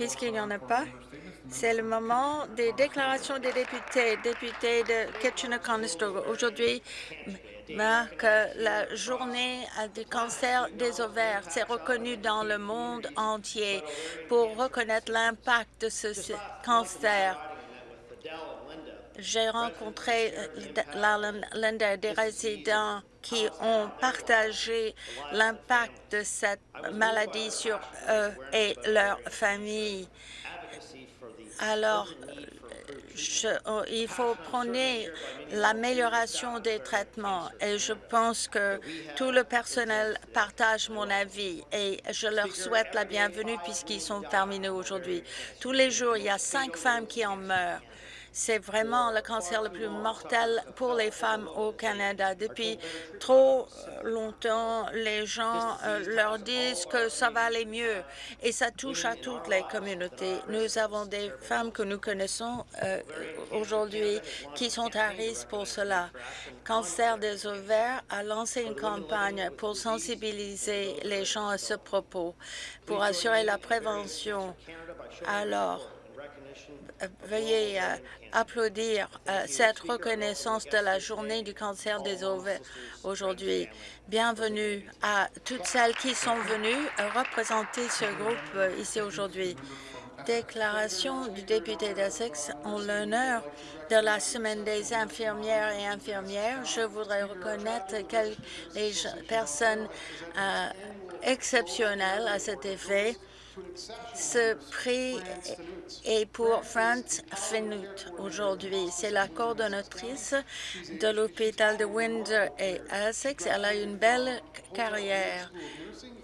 Puisqu'il n'y en a pas, c'est le moment des déclarations des députés. Députés de Kitchener-Conestoga, aujourd'hui marque la journée du cancer des ovaires. C'est reconnu dans le monde entier pour reconnaître l'impact de ce cancer. J'ai rencontré euh, Linda, des résidents qui ont partagé l'impact de cette maladie sur eux et leur famille. Alors, oh, il faut prôner l'amélioration des traitements et je pense que tout le personnel partage mon avis et je leur souhaite la bienvenue puisqu'ils sont parmi nous aujourd'hui. Tous les jours, il y a cinq femmes qui en meurent c'est vraiment le cancer le plus mortel pour les femmes au Canada. Depuis trop longtemps, les gens euh, leur disent que ça va aller mieux et ça touche à toutes les communautés. Nous avons des femmes que nous connaissons euh, aujourd'hui qui sont à risque pour cela. Cancer des ovaires a lancé une campagne pour sensibiliser les gens à ce propos, pour assurer la prévention. Alors, veuillez euh, applaudir euh, cette reconnaissance de la journée du cancer des ovaires aujourd'hui. Bienvenue à toutes celles qui sont venues euh, représenter ce groupe ici aujourd'hui. Déclaration du député d'Essex en l'honneur de la Semaine des infirmières et infirmières. Je voudrais reconnaître les personnes exceptionnelles à cet effet ce prix est pour France Fenut aujourd'hui. C'est la coordonnatrice de l'hôpital de Windsor et Essex. Elle a une belle carrière.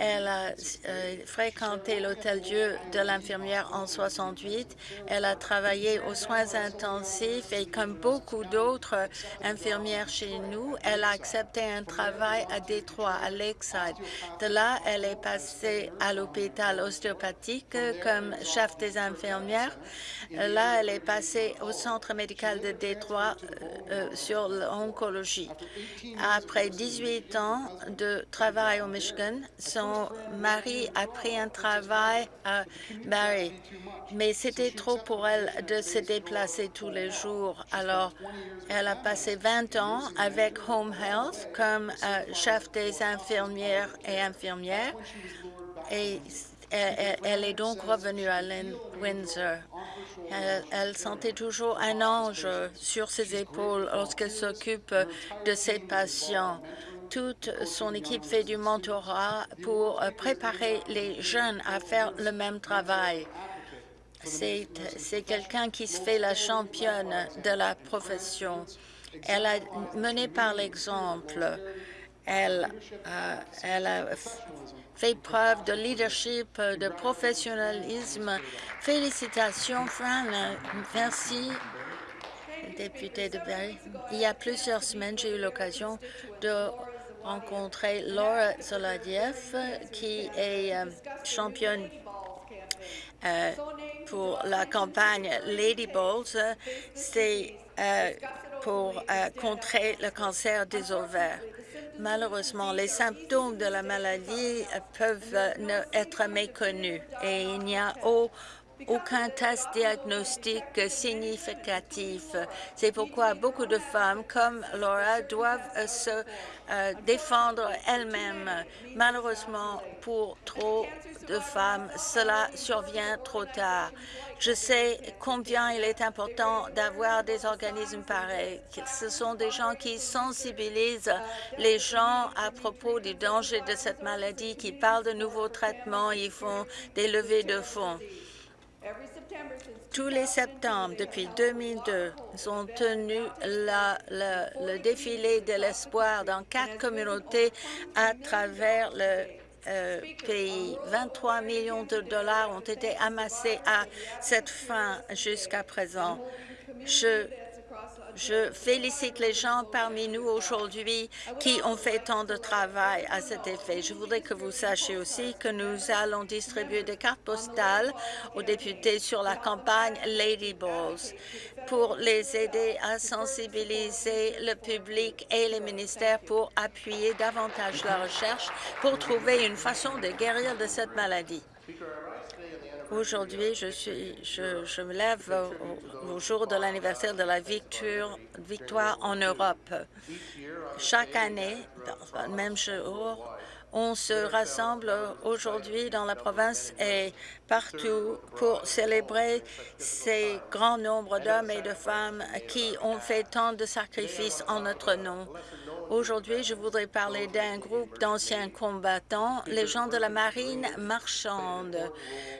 Elle a euh, fréquenté l'Hôtel Dieu de l'infirmière en 68. Elle a travaillé aux soins intensifs et comme beaucoup d'autres infirmières chez nous, elle a accepté un travail à Détroit, à Lakeside. De là, elle est passée à l'hôpital ostéopathique comme chef des infirmières. Là, elle est passée au centre médical de Détroit euh, euh, sur l'oncologie. Après 18 ans de travail au Michigan, son mari a pris un travail à Barrie, mais c'était trop pour elle de se déplacer tous les jours. Alors, elle a passé 20 ans avec Home Health comme euh, chef des infirmières et infirmières et elle, est donc revenue à Windsor. Elle, sentait toujours un ange sur ses épaules lorsqu'elle s'occupe de ses patients. Toute son équipe fait du mentorat pour préparer les jeunes à faire le même travail. C'est quelqu'un qui se fait la championne de la profession. Elle a mené par l'exemple. Elle, euh, elle a fait preuve de leadership, de professionnalisme. Félicitations, Fran. Merci, député de Berry. Il y a plusieurs semaines, j'ai eu l'occasion de rencontrer Laura Zoladiev, qui est euh, championne euh, pour la campagne Lady Balls. C'est euh, pour contrer le cancer des ovaires. Malheureusement, les symptômes de la maladie peuvent être méconnus et il n'y a aucun test diagnostique significatif. C'est pourquoi beaucoup de femmes comme Laura doivent se euh, défendre elles-mêmes. Malheureusement, pour trop de femmes, cela survient trop tard. Je sais combien il est important d'avoir des organismes pareils. Ce sont des gens qui sensibilisent les gens à propos du danger de cette maladie, qui parlent de nouveaux traitements, ils font des levées de fonds. Tous les septembre, depuis 2002, ils ont tenu le défilé de l'espoir dans quatre communautés à travers le euh, pays. 23 millions de dollars ont été amassés à cette fin jusqu'à présent. Je félicite les gens parmi nous aujourd'hui qui ont fait tant de travail à cet effet. Je voudrais que vous sachiez aussi que nous allons distribuer des cartes postales aux députés sur la campagne Lady Balls pour les aider à sensibiliser le public et les ministères pour appuyer davantage la recherche pour trouver une façon de guérir de cette maladie. Aujourd'hui, je, suis, je, je me lève au, jour de l'anniversaire de la victoire, victoire en Europe. Chaque année, dans le même jour, on se rassemble aujourd'hui dans la province et partout pour célébrer ces grands nombres d'hommes et de femmes qui ont fait tant de sacrifices en notre nom. Aujourd'hui, je voudrais parler d'un groupe d'anciens combattants, les gens de la marine marchande,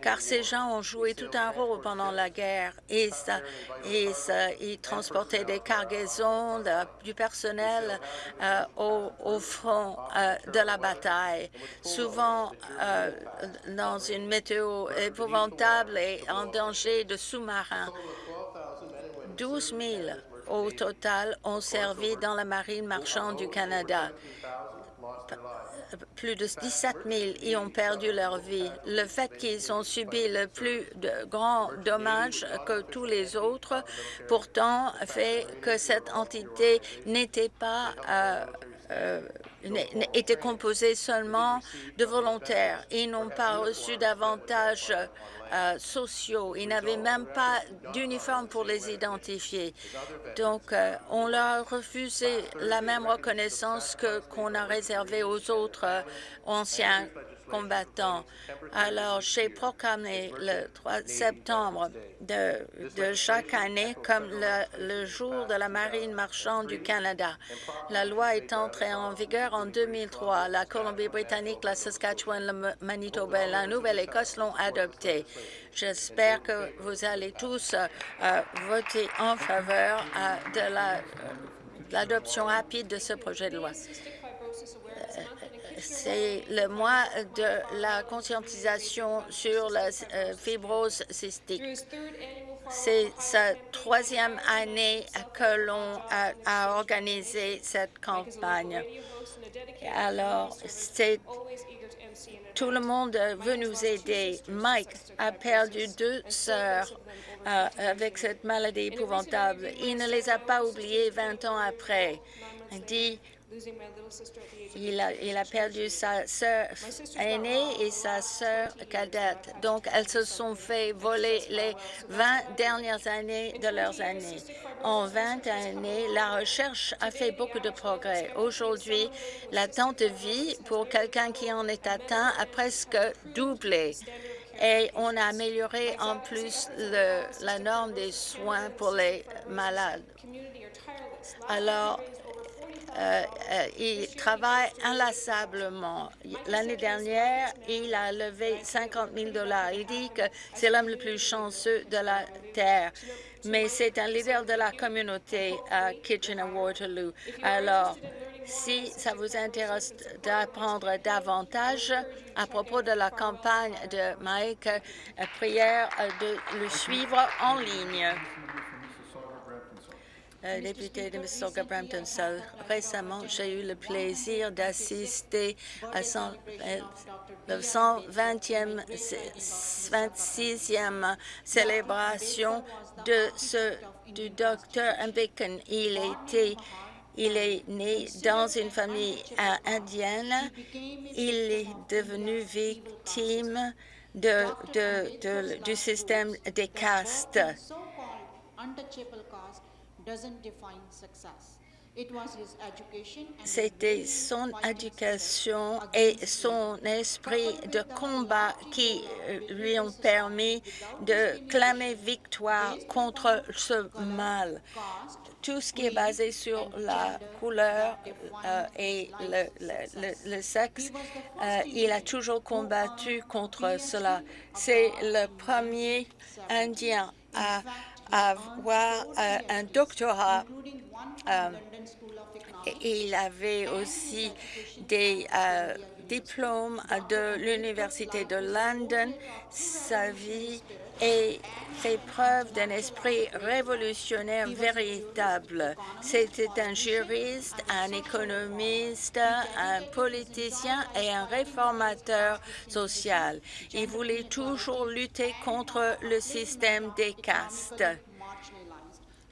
car ces gens ont joué tout un rôle pendant la guerre ils transportaient des cargaisons, du personnel euh, au, au, front euh, de la bataille, souvent euh, dans une météo épouvantable et en danger de sous-marins. 12 000 au total ont servi dans la marine marchande du Canada. Plus de 17 000 y ont perdu leur vie. Le fait qu'ils ont subi le plus de grands dommages que tous les autres, pourtant, fait que cette entité n'était pas euh, euh, était composée seulement de volontaires. Ils n'ont pas reçu davantage euh, sociaux. Ils n'avaient même pas d'uniforme pour les identifier. Donc, euh, on leur a refusé la même reconnaissance qu'on a réservée aux autres euh, anciens combattants. Alors, j'ai proclamé le 3 septembre de, de chaque année comme le, le, jour de la marine marchande du Canada. La loi est entrée en vigueur en 2003. La Colombie-Britannique, la Saskatchewan, le Manitoba et la Nouvelle-Écosse l'ont adoptée. J'espère que vous allez tous euh, voter en faveur euh, de l'adoption la, euh, rapide de ce projet de loi. C'est le mois de la conscientisation sur la euh, fibrose cystique. C'est sa troisième année que l'on a, a, organisé cette campagne. Alors, c'est tout le monde veut nous aider. Mike a perdu deux sœurs euh, avec cette maladie épouvantable. Il ne les a pas oubliées 20 ans après. Il a, il a, perdu sa sœur aînée et sa sœur cadette. Donc, elles se sont fait voler les 20 dernières années de leurs années. En 20 années, la recherche a fait beaucoup de progrès. Aujourd'hui, l'attente de vie pour quelqu'un qui en est atteint a presque doublé. Et on a amélioré en plus le, la norme des soins pour les malades. Alors, euh, euh, il travaille inlassablement. L'année dernière, il a levé 50 000 dollars. Il dit que c'est l'homme le plus chanceux de la Terre. Mais c'est un leader de la communauté à Kitchener-Waterloo. Alors, si ça vous intéresse d'apprendre davantage à propos de la campagne de Mike, euh, prière de le suivre en ligne député de Mississauga Brampton South. Récemment, j'ai eu le plaisir d'assister à son, euh, le 120e, 26e célébration de ce, du docteur Bacon. Il était il est né dans une famille indienne. Il est devenu victime de, de, de, du système des castes. C'était son éducation et son esprit de combat qui lui ont permis de clamer victoire contre ce mal. Tout ce qui est basé sur la couleur euh, et le, le, le, sexe, euh, il a toujours combattu contre cela. C'est le premier Indien à avoir euh, un doctorat. Euh, il avait aussi des euh, diplômes de l'Université de London. Sa vie et fait preuve d'un esprit révolutionnaire véritable. C'était un juriste, un économiste, un politicien et un réformateur social. Il voulait toujours lutter contre le système des castes.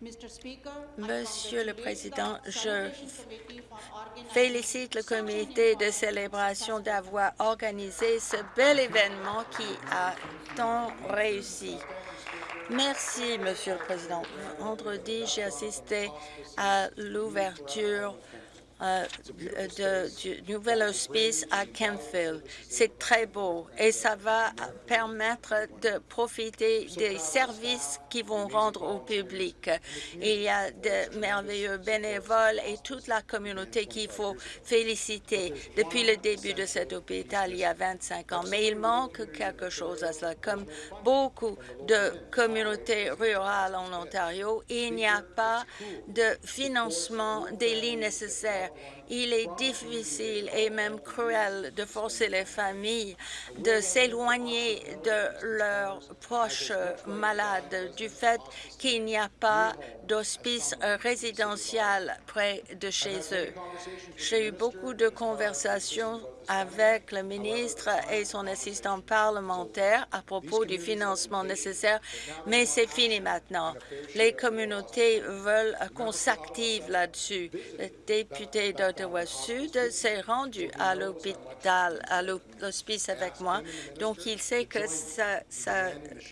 Monsieur le Président, je félicite le comité de célébration d'avoir organisé ce bel événement qui a tant réussi. Merci, Monsieur le Président. Vendredi, j'ai assisté à l'ouverture du nouvel hospice à Kempville. C'est très beau et ça va permettre de profiter des services qui vont rendre au public. Il y a de merveilleux bénévoles et toute la communauté qu'il faut féliciter depuis le début de cet hôpital il y a 25 ans. Mais il manque quelque chose à cela. Comme beaucoup de communautés rurales en Ontario, il n'y a pas de financement des lits nécessaires il est difficile et même cruel de forcer les familles de s'éloigner de leurs proches malades du fait qu'il n'y a pas d'hospice résidentiel près de chez eux. J'ai eu beaucoup de conversations avec le ministre et son assistant parlementaire à propos du financement nécessaire, mais c'est fini maintenant. Les communautés veulent qu'on s'active là-dessus. Le député d'Ottawa-Sud s'est rendu à l'hôpital, à l'hospice avec moi, donc il sait que ça, ça,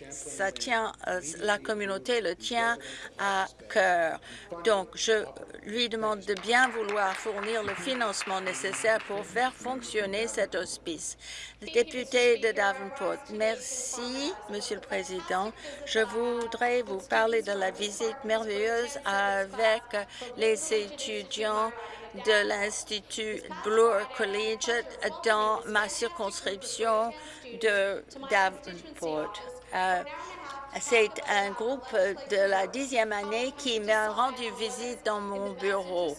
ça tient, euh, la communauté le tient à cœur. Donc, je lui demande de bien vouloir fournir le financement nécessaire pour faire fonctionner cet hospice. Le député de Davenport, merci, Monsieur le Président. Je voudrais vous parler de la visite merveilleuse avec les étudiants de l'Institut Bloor Collegiate dans ma circonscription de Davenport. Euh, c'est un groupe de la dixième année qui m'a rendu visite dans mon bureau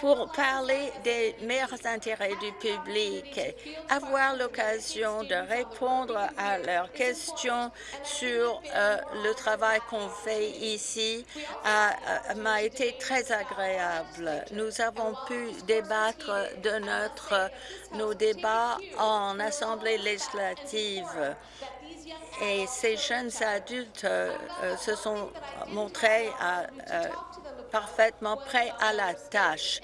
pour parler des meilleurs intérêts du public, avoir l'occasion de répondre à leurs questions sur euh, le travail qu'on fait ici euh, m'a été très agréable. Nous avons pu débattre de notre, nos débats en Assemblée législative et ces jeunes adultes euh, se sont montrés à, parfaitement prêts à la tâche.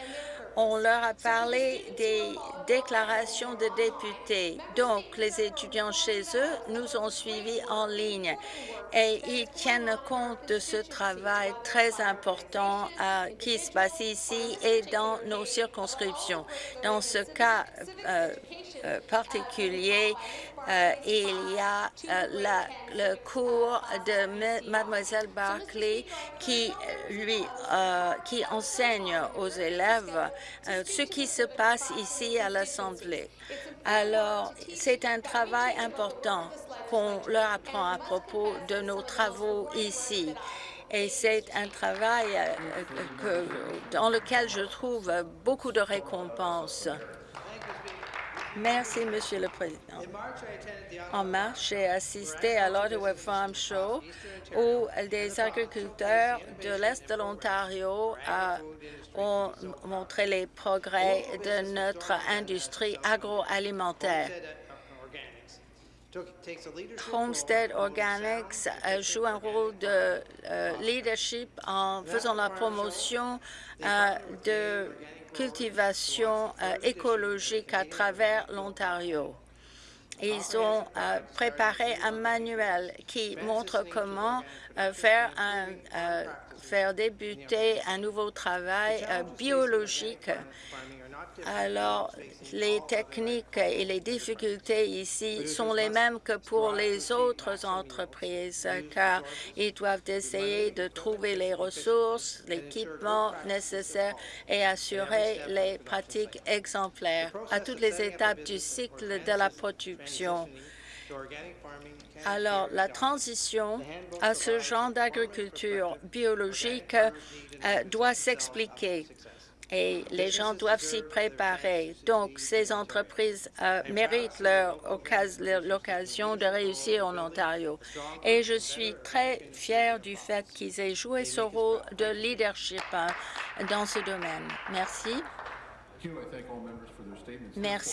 On leur a parlé des déclarations de députés. Donc, les étudiants chez eux nous ont suivis en ligne et ils tiennent compte de ce travail très important euh, qui se passe ici et dans nos circonscriptions. Dans ce cas euh, euh, particulier, euh, il y a euh, la, le cours de Mademoiselle Barclay qui lui qui enseigne aux élèves ce qui se passe ici à l'Assemblée. Alors, c'est un travail important qu'on leur apprend à propos de nos travaux ici. Et c'est un travail que, dans lequel je trouve beaucoup de récompenses. Merci, Monsieur le Président. En mars, j'ai assisté à l'Ottawa Farm Show où des agriculteurs de l'Est de l'Ontario ont montré les progrès de notre industrie agroalimentaire. Homestead Organics joue un rôle de euh, leadership en faisant la promotion euh, de cultivation euh, écologique à travers l'Ontario. Ils ont euh, préparé un manuel qui montre comment euh, faire, un, faire débuter un nouveau travail biologique alors, les techniques et les difficultés ici sont les mêmes que pour les autres entreprises, car ils doivent essayer de trouver les ressources, l'équipement nécessaire et assurer les pratiques exemplaires à toutes les étapes du cycle de la production. Alors, la transition à ce genre d'agriculture biologique euh, doit s'expliquer et les gens doivent s'y préparer. Donc, ces entreprises euh, méritent l'occasion de réussir en Ontario. Et je suis très fière du fait qu'ils aient joué ce rôle de leadership hein, dans ce domaine. Merci. Merci.